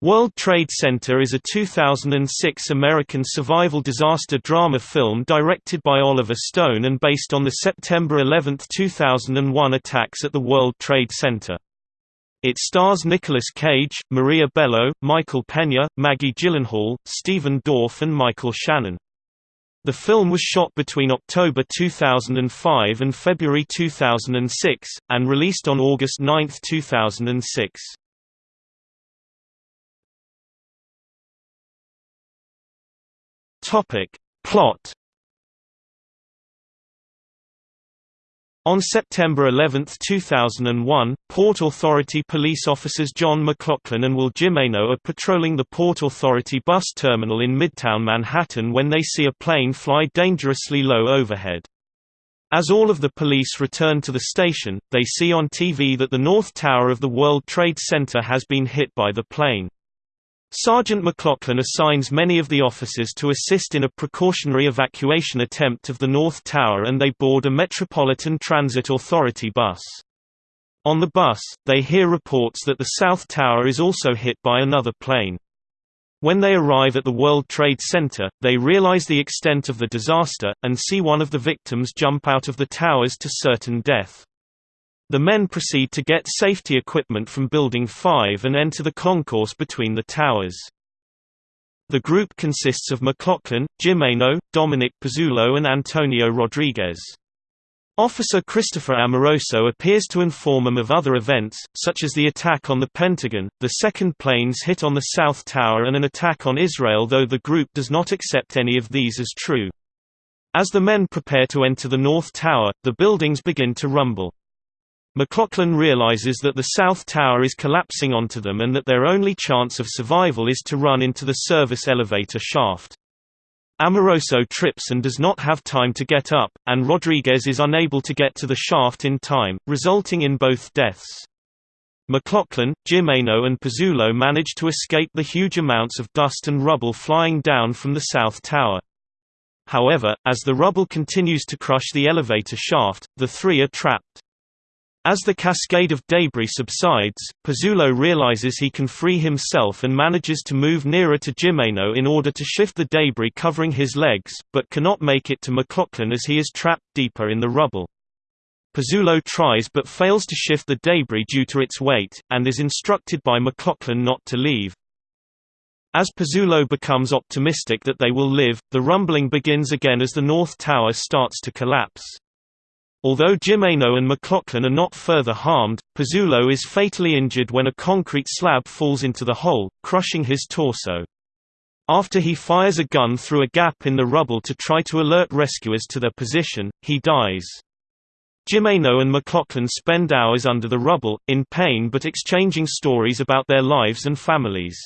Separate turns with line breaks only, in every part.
World Trade Center is a 2006 American survival disaster drama film directed by Oliver Stone and based on the September 11, 2001 attacks at the World Trade Center. It stars Nicolas Cage, Maria Bello, Michael Pena, Maggie Gyllenhaal, Stephen Dorff and Michael Shannon. The film was shot between October 2005 and February 2006, and released on August 9, 2006. Topic. Plot On September 11, 2001, Port Authority police officers John McLaughlin and Will Jimeno are patrolling the Port Authority bus terminal in Midtown Manhattan when they see a plane fly dangerously low overhead. As all of the police return to the station, they see on TV that the North Tower of the World Trade Center has been hit by the plane. Sergeant McLaughlin assigns many of the officers to assist in a precautionary evacuation attempt of the North Tower and they board a Metropolitan Transit Authority bus. On the bus, they hear reports that the South Tower is also hit by another plane. When they arrive at the World Trade Center, they realize the extent of the disaster, and see one of the victims jump out of the towers to certain death. The men proceed to get safety equipment from Building 5 and enter the concourse between the towers. The group consists of McLaughlin, Jimeno, Dominic Pizzulo and Antonio Rodriguez. Officer Christopher Amoroso appears to inform them of other events, such as the attack on the Pentagon, the second plane's hit on the South Tower and an attack on Israel though the group does not accept any of these as true. As the men prepare to enter the North Tower, the buildings begin to rumble. McLaughlin realizes that the South Tower is collapsing onto them and that their only chance of survival is to run into the service elevator shaft. Amoroso trips and does not have time to get up, and Rodriguez is unable to get to the shaft in time, resulting in both deaths. McLaughlin, Jimeno and Pizzulo manage to escape the huge amounts of dust and rubble flying down from the South Tower. However, as the rubble continues to crush the elevator shaft, the three are trapped. As the cascade of debris subsides, Pizzulo realizes he can free himself and manages to move nearer to Jimeno in order to shift the debris covering his legs, but cannot make it to McLaughlin as he is trapped deeper in the rubble. Pizzulo tries but fails to shift the debris due to its weight, and is instructed by McLaughlin not to leave. As Pizzulo becomes optimistic that they will live, the rumbling begins again as the North Tower starts to collapse. Although Jimeno and McLaughlin are not further harmed, Pizzulo is fatally injured when a concrete slab falls into the hole, crushing his torso. After he fires a gun through a gap in the rubble to try to alert rescuers to their position, he dies. Jimeno and McLaughlin spend hours under the rubble, in pain but exchanging stories about their lives and families.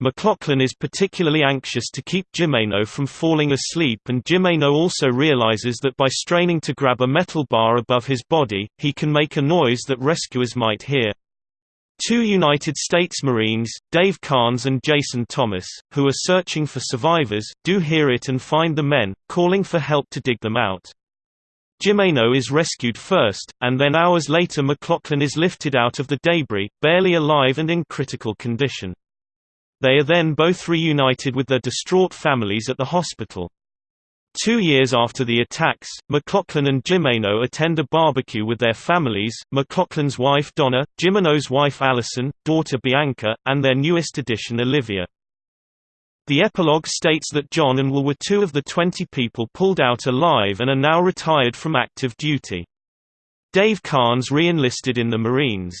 McLaughlin is particularly anxious to keep Jimeno from falling asleep and Jimeno also realizes that by straining to grab a metal bar above his body, he can make a noise that rescuers might hear. Two United States Marines, Dave Carnes and Jason Thomas, who are searching for survivors, do hear it and find the men, calling for help to dig them out. Jimeno is rescued first, and then hours later McLaughlin is lifted out of the debris, barely alive and in critical condition. They are then both reunited with their distraught families at the hospital. Two years after the attacks, McLaughlin and Jimeno attend a barbecue with their families, McLaughlin's wife Donna, Jimeno's wife Allison, daughter Bianca, and their newest addition Olivia. The epilogue states that John and Will were two of the 20 people pulled out alive and are now retired from active duty. Dave Carnes re-enlisted in the Marines.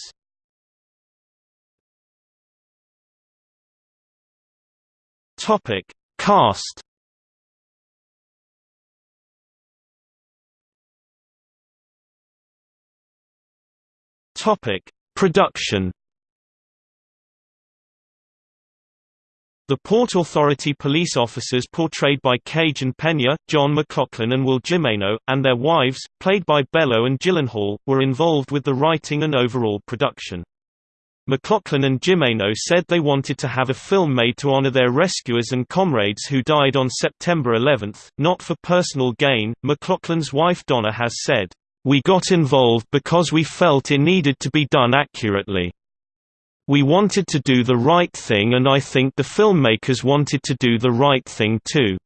Topic: Cast. Topic: Production. The Port Authority police officers portrayed by Cage and Pena, John McLaughlin and Will Jimeno, and their wives, played by Bello and Gyllenhaal, were involved with the writing and overall production. McLaughlin and Jimeno said they wanted to have a film made to honor their rescuers and comrades who died on September 11, not for personal gain. McLaughlin's wife Donna has said, We got involved because we felt it needed to be done accurately. We wanted to do the right thing and I think the filmmakers wanted to do the right thing too.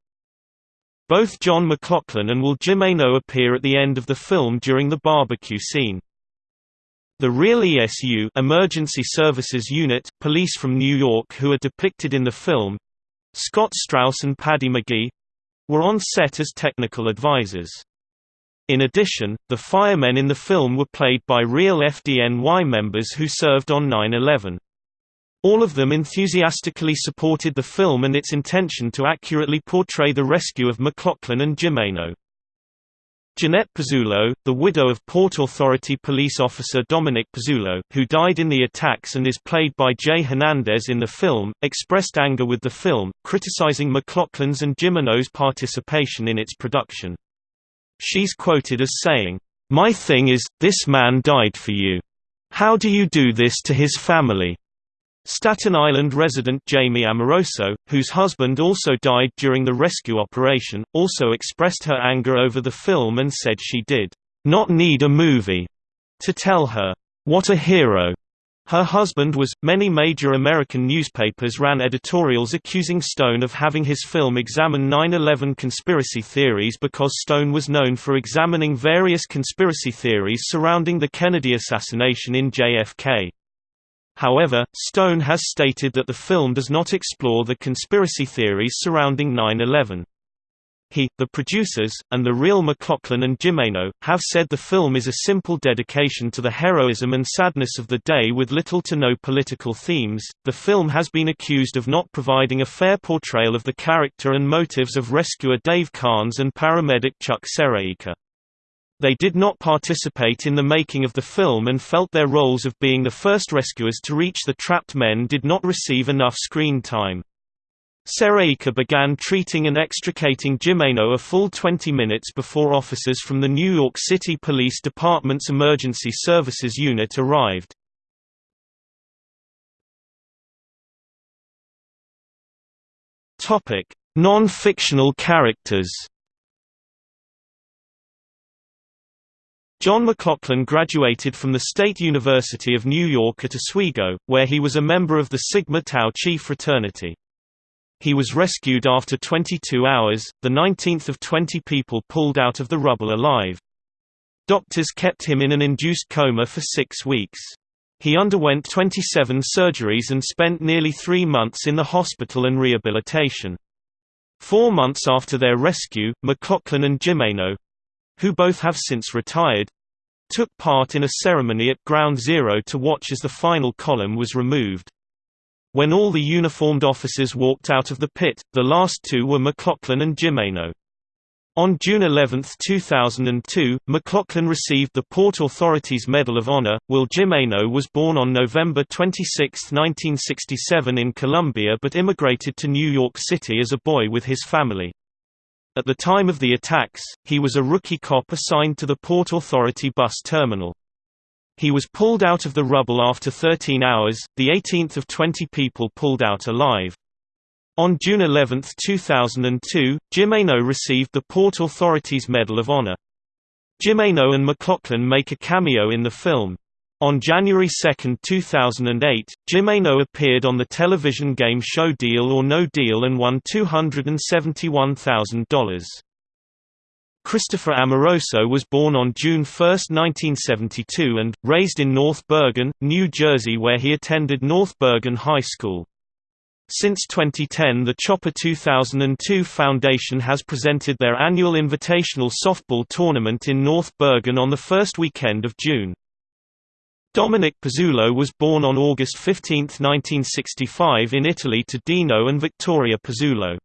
Both John McLaughlin and Will Jimeno appear at the end of the film during the barbecue scene. The real ESU Emergency Services Unit, police from New York who are depicted in the film Scott Strauss and Paddy McGee were on set as technical advisors. In addition, the firemen in the film were played by real FDNY members who served on 9-11. All of them enthusiastically supported the film and its intention to accurately portray the rescue of McLaughlin and Jimeno. Jeanette Pizzullo, the widow of Port Authority police officer Dominic Pizzullo, who died in the attacks and is played by Jay Hernandez in the film, expressed anger with the film, criticizing McLaughlin's and Jimeno's participation in its production. She's quoted as saying, "'My thing is, this man died for you. How do you do this to his family?' Staten Island resident Jamie Amoroso, whose husband also died during the rescue operation, also expressed her anger over the film and said she did not need a movie to tell her, what a hero. Her husband was. Many major American newspapers ran editorials accusing Stone of having his film examine 9 11 conspiracy theories because Stone was known for examining various conspiracy theories surrounding the Kennedy assassination in JFK. However, Stone has stated that the film does not explore the conspiracy theories surrounding 9-11. He, the producers, and the real McLaughlin and Jimeno, have said the film is a simple dedication to the heroism and sadness of the day with little to no political themes. The film has been accused of not providing a fair portrayal of the character and motives of rescuer Dave Carnes and paramedic Chuck Sereika. They did not participate in the making of the film and felt their roles of being the first rescuers to reach the trapped men did not receive enough screen time. Sereika began treating and extricating Jimeno a full 20 minutes before officers from the New York City Police Department's Emergency Services Unit arrived. Non-fictional characters John McLaughlin graduated from the State University of New York at Oswego, where he was a member of the Sigma Tau Chi fraternity. He was rescued after 22 hours, the 19th of 20 people pulled out of the rubble alive. Doctors kept him in an induced coma for six weeks. He underwent 27 surgeries and spent nearly three months in the hospital and rehabilitation. Four months after their rescue, McLaughlin and Jimeno, who both have since retired, took part in a ceremony at Ground Zero to watch as the final column was removed. When all the uniformed officers walked out of the pit, the last two were McLaughlin and Jimeno. On June 11, 2002, McLaughlin received the Port Authority's Medal of Honor. Will Jimeno was born on November 26, 1967 in Colombia but immigrated to New York City as a boy with his family. At the time of the attacks, he was a rookie cop assigned to the Port Authority bus terminal. He was pulled out of the rubble after 13 hours, the 18th of 20 people pulled out alive. On June 11, 2002, Jimeno received the Port Authority's Medal of Honor. Jimeno and McLaughlin make a cameo in the film. On January 2, 2008, Jimeno appeared on the television game show Deal or No Deal and won $271,000. Christopher Amoroso was born on June 1, 1972 and, raised in North Bergen, New Jersey where he attended North Bergen High School. Since 2010 the Chopper 2002 Foundation has presented their annual invitational softball tournament in North Bergen on the first weekend of June. Dominic Pizzullo was born on August 15, 1965 in Italy to Dino and Victoria Pizzullo.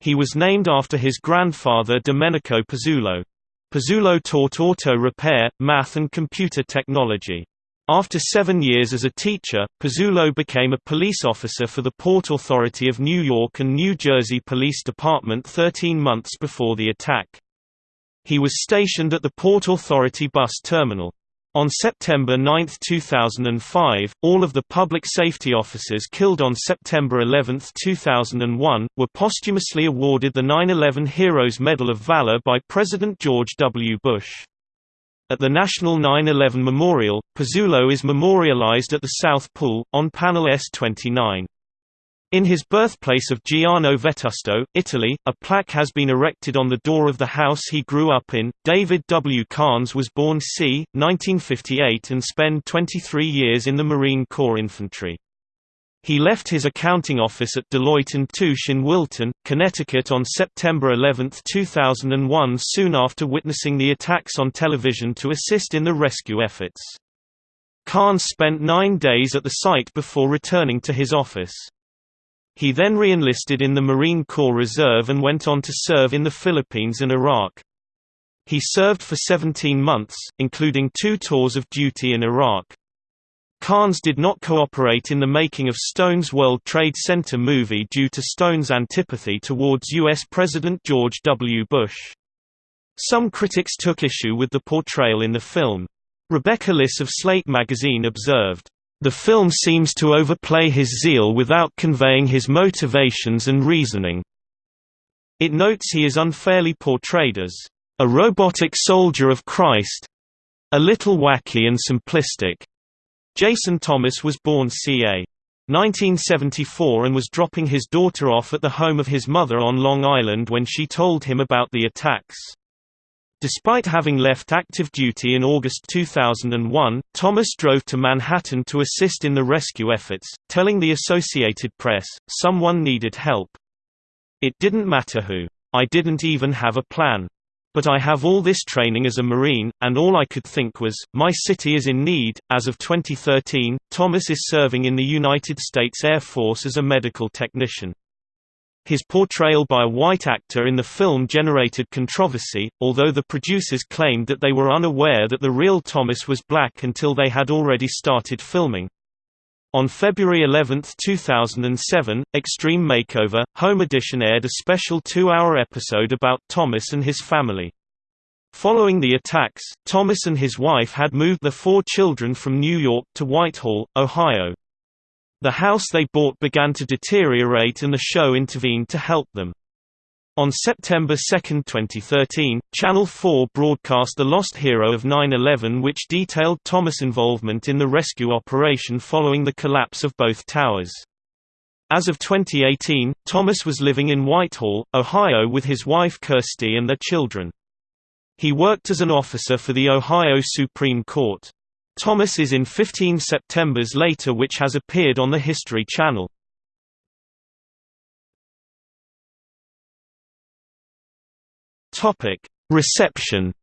He was named after his grandfather Domenico Pizzullo. Pizzullo taught auto repair, math and computer technology. After seven years as a teacher, Pizzullo became a police officer for the Port Authority of New York and New Jersey Police Department 13 months before the attack. He was stationed at the Port Authority bus terminal. On September 9, 2005, all of the public safety officers killed on September 11, 2001, were posthumously awarded the 9-11 Heroes Medal of Valor by President George W. Bush. At the National 9-11 Memorial, Pizzullo is memorialized at the South Pool, on panel S29. In his birthplace of Giano Vetusto, Italy, a plaque has been erected on the door of the house he grew up in. David W. Carnes was born c. 1958 and spent 23 years in the Marine Corps Infantry. He left his accounting office at Deloitte & Touche in Wilton, Connecticut on September 11, 2001 soon after witnessing the attacks on television to assist in the rescue efforts. Carnes spent nine days at the site before returning to his office. He then re-enlisted in the Marine Corps Reserve and went on to serve in the Philippines and Iraq. He served for 17 months, including two tours of duty in Iraq. Carnes did not cooperate in the making of Stone's World Trade Center movie due to Stone's antipathy towards U.S. President George W. Bush. Some critics took issue with the portrayal in the film. Rebecca Liss of Slate magazine observed, "...the film seems to overplay his zeal without conveying his motivations and reasoning." It notes he is unfairly portrayed as, "...a robotic soldier of Christ," a little wacky and simplistic. Jason Thomas was born ca. 1974 and was dropping his daughter off at the home of his mother on Long Island when she told him about the attacks. Despite having left active duty in August 2001, Thomas drove to Manhattan to assist in the rescue efforts, telling the Associated Press, someone needed help. It didn't matter who. I didn't even have a plan. But I have all this training as a Marine, and all I could think was, my city is in need. As of 2013, Thomas is serving in the United States Air Force as a medical technician. His portrayal by a white actor in the film generated controversy, although the producers claimed that they were unaware that the real Thomas was black until they had already started filming. On February 11, 2007, Extreme Makeover, Home Edition aired a special two-hour episode about Thomas and his family. Following the attacks, Thomas and his wife had moved their four children from New York to Whitehall, Ohio. The house they bought began to deteriorate and the show intervened to help them. On September 2, 2013, Channel 4 broadcast The Lost Hero of 9-11 which detailed Thomas' involvement in the rescue operation following the collapse of both towers. As of 2018, Thomas was living in Whitehall, Ohio with his wife Kirsty and their children. He worked as an officer for the Ohio Supreme Court. Thomas is in 15 Septembers Later which has appeared on the History Channel. Topic: Reception.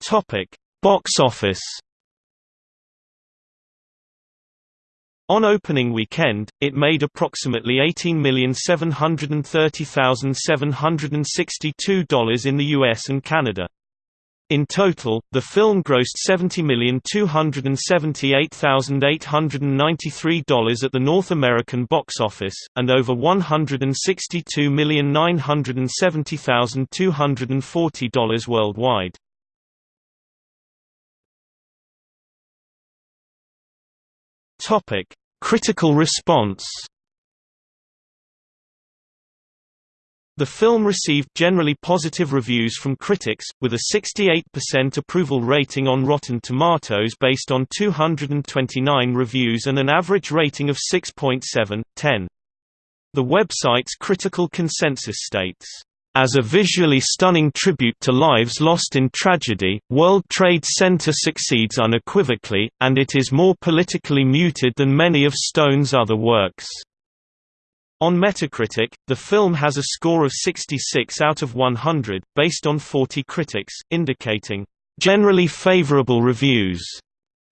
Topic: Box office. On opening weekend, it made approximately $18,730,762 in the US and Canada. In total, the film grossed $70,278,893 at the North American box office, and over $162,970,240 worldwide. Critical response The film received generally positive reviews from critics, with a 68% approval rating on Rotten Tomatoes based on 229 reviews and an average rating of 6.7/10. The website's critical consensus states, as a visually stunning tribute to lives lost in tragedy, World Trade Center succeeds unequivocally, and it is more politically muted than many of Stone's other works. On Metacritic, the film has a score of 66 out of 100, based on 40 critics, indicating, "...generally favorable reviews."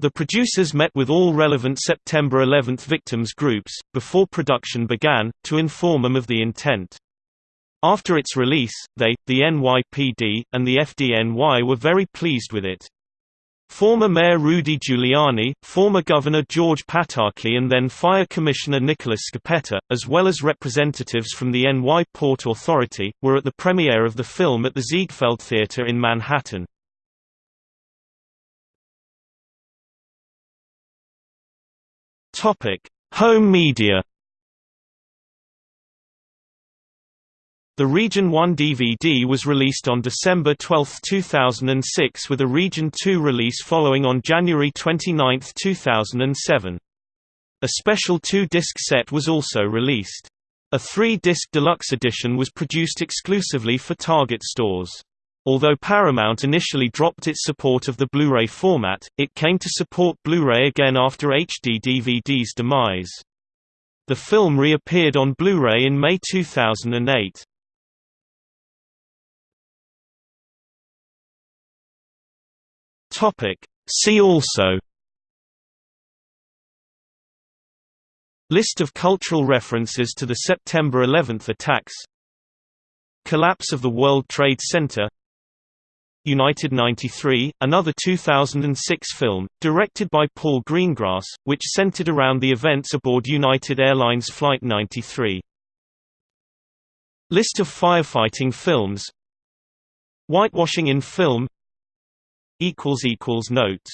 The producers met with all relevant September 11 victims groups, before production began, to inform them of the intent. After its release, they, the NYPD, and the FDNY were very pleased with it. Former Mayor Rudy Giuliani, former Governor George Pataki and then Fire Commissioner Nicholas Scoppetta, as well as representatives from the NY Port Authority, were at the premiere of the film at the Ziegfeld Theatre in Manhattan. Home media The Region 1 DVD was released on December 12, 2006 with a Region 2 release following on January 29, 2007. A special two-disc set was also released. A three-disc deluxe edition was produced exclusively for Target stores. Although Paramount initially dropped its support of the Blu-ray format, it came to support Blu-ray again after HD DVD's demise. The film reappeared on Blu-ray in May 2008. Topic. See also. List of cultural references to the September 11 attacks. Collapse of the World Trade Center. United 93, another 2006 film, directed by Paul Greengrass, which centered around the events aboard United Airlines Flight 93. List of firefighting films. Whitewashing in film Notes